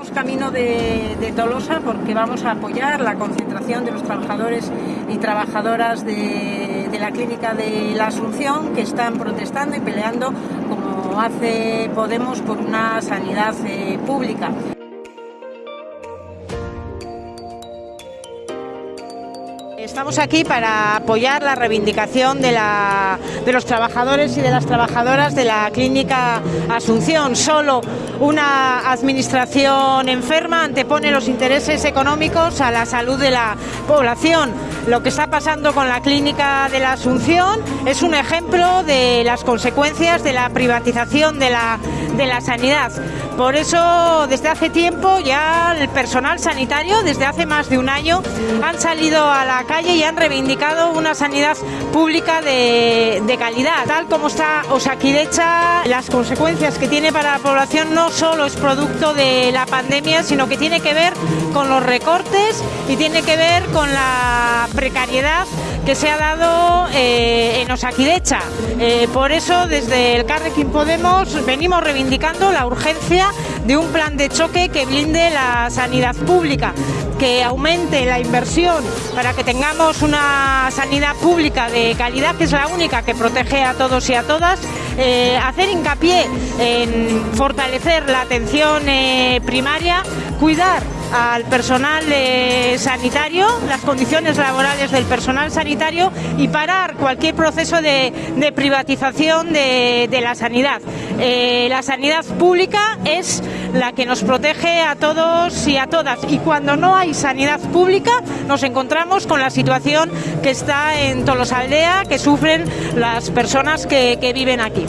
Vamos camino de, Tolosa porque vamos a apoyar la concentración de los trabajadores y trabajadoras de, de la clínica de la Asunción que están protestando y peleando como hace Podemos por una sanidad eh, pública. Estamos aquí para apoyar la reivindicación de, los trabajadores y de las trabajadoras de la clínica Asunción. Solo una administración enferma antepone los intereses económicos a la salud de la población. Lo que está pasando con la clínica de la Asunción es un ejemplo de las consecuencias de la privatización de la, de la sanidad. Por eso, desde hace tiempo ya el personal sanitario, desde hace más de un año, han salido a la calle y han reivindicado una sanidad pública de, de calidad. Tal como está Osakidecha, las consecuencias que tiene para la población no solo es producto de la pandemia, sino que tiene que ver con los recortes y tiene que ver con la precariedad que se ha dado eh, en Osakidecha. Eh, por eso, desde el Carrequín Podemos venimos reivindicando la urgencia de un plan de choque que blinde la sanidad pública, que aumente la inversión para que tengamos una sanidad pública de calidad, que es la única que protege a todos y a todas, eh, hacer hincapié en fortalecer la atención primaria, cuidar al personal sanitario, las condiciones laborales del personal sanitario y parar cualquier proceso de, privatización de, la sanidad. Eh, la sanidad pública es la que nos protege a todos y a todas y cuando no hay sanidad pública nos encontramos con la situación que está en Tolosaldea, que sufren las personas que viven aquí.